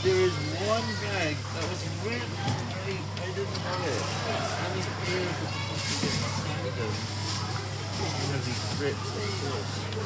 There is one bag that was really, I, I didn't know it. I was scared that the fucking get inside. One of these rips like this.